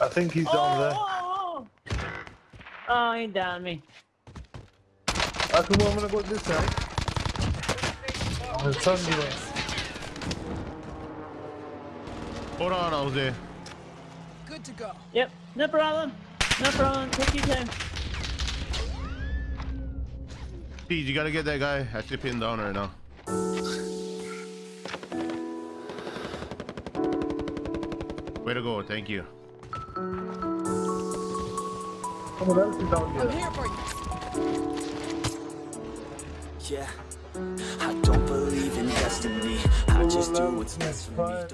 I think he's Oh, down there. oh, oh. oh, oh. oh he downed me. I can I'm gonna go this side. There's sun here. Hold on, Jose. Good to go. Yep, no problem. No problem. Take your time. Pete, you gotta get that guy I actually pinned down right now. Way to go, thank you. I'm here. for you. Yeah, I don't believe in destiny. I just do what's best for me.